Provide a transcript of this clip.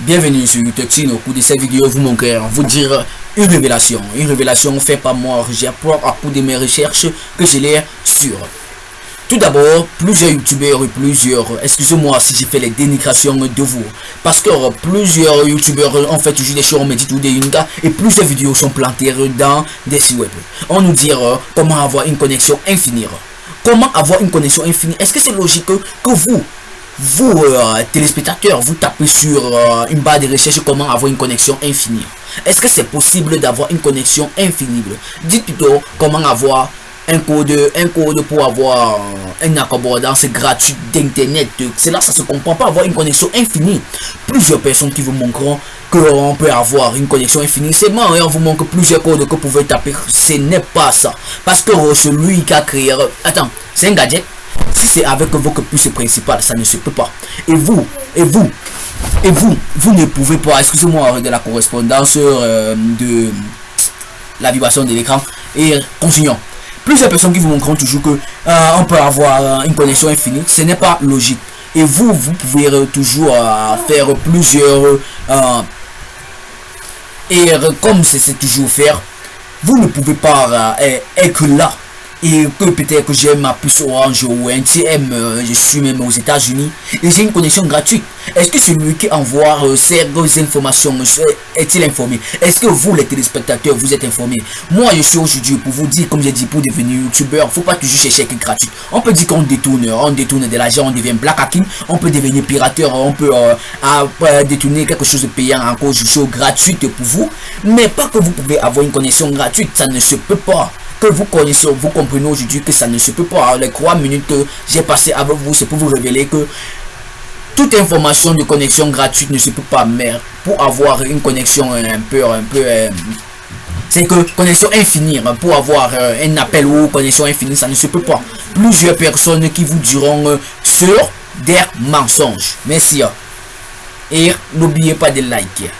Bienvenue sur YouTube. Au cours de cette vidéo, vous montrer, vous dire une révélation. Une révélation faite par moi. Appris à coup de mes recherches que je l'ai sur. Tout d'abord, plusieurs youtubeurs et plusieurs, excusez-moi si j'ai fait les dénigrations de vous, parce que plusieurs youtubeurs ont fait toujours des choses, on me dit tout des et plusieurs vidéos sont plantées dans des sites web. On nous euh, comment avoir une connexion infinie. Comment avoir une connexion infinie? Est-ce que c'est logique que vous, vous, euh, téléspectateurs, vous tapez sur euh, une barre de recherche comment avoir une connexion infinie. Est-ce que c'est possible d'avoir une connexion infinie? Dites plutôt comment avoir un code, un code pour avoir euh, un accordance gratuit d'internet. C'est là ça se comprend pas avoir une connexion infinie. Plusieurs personnes qui vous montreront qu'on peut avoir une connexion infinie. C'est bon, et on vous montre plusieurs codes que vous pouvez taper. Ce n'est pas ça. Parce que celui qui a créé... Attends, c'est un gadget si c'est avec votre puce principale, ça ne se peut pas. Et vous, et vous, et vous, vous ne pouvez pas, excusez-moi de la correspondance euh, de la vibration de l'écran. Et continuons. Plusieurs personnes qui vous montreront toujours que euh, on peut avoir euh, une connexion infinie. Ce n'est pas logique. Et vous, vous pouvez toujours faire plusieurs... et comme c'est toujours faire, vous ne pouvez pas être là et que peut-être que j'ai ma puce orange ou un TM, euh, je suis même aux États-Unis et j'ai une connexion gratuite. Est-ce que celui qui envoie euh, ces informations est-il informé? Est-ce que vous, les téléspectateurs, vous êtes informés Moi, je suis aujourd'hui pour vous dire, comme j'ai dit, pour devenir youtubeur, faut pas toujours chercher quelque gratuit. On peut dire qu'on détourne, on détourne de l'argent, on devient black hacking, on peut devenir pirateur, on peut euh, détourner quelque chose de payant encore, je suis gratuite pour vous, mais pas que vous pouvez avoir une connexion gratuite, ça ne se peut pas que vous connaissez, vous comprenez aujourd'hui que ça ne se peut pas. Les trois minutes que j'ai passé avec vous, c'est pour vous révéler que toute information de connexion gratuite ne se peut pas. Mais pour avoir une connexion un peu, un peu, euh, c'est que connexion infinie, hein, pour avoir euh, un appel ou connexion infinie, ça ne se peut pas. Plusieurs personnes qui vous diront euh, sur des mensonges. Merci. Hein. Et n'oubliez pas de liker.